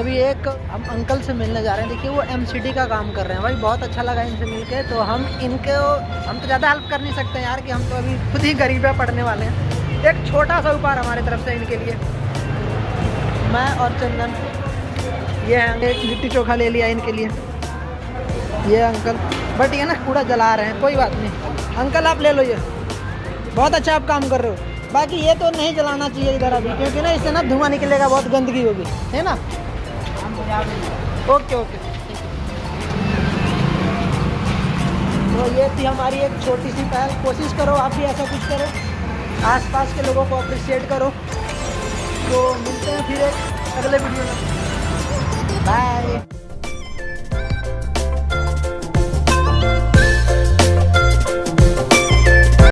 अभी एक हम अंकल से मिलने जा रहे हैं। देखिए, वो एमसीडी का काम कर रहे हैं। भाई, बहुत अच्छा लगा इनसे मिलके। तो हम इनको, हम तो ज़्यादा हेल्प कर नहीं सकते यार कि हम तो अभी खुद ही गरीब पढ़ने वाले हैं। एक छोटा सा उपहार हमारे तरफ़ से इनके लिए। मैं और चंदन, ये है। एक लिट्टी चोखा ले लिया इनके लिए। ये अंकल, बट ये ना कूड़ा जला रहे हैं, कोई बात नहीं। अंकल, आप ले लो ये। बहुत अच्छा आप काम कर रहे हो। बाकी ये तो नहीं जलाना चाहिए इधर अभी, क्योंकि ना इससे ना धुआँ निकलेगा, बहुत गंदगी होगी। है ना? Okay okay. तो ये थी हमारी एक छोटी सी पहल। कोशिश करो आप भी ऐसा कुछ करो। आसपास के लोगों को अप्रिशिएट करो। तो मिलते हैं फिर एक अगले वीडियो में। बाय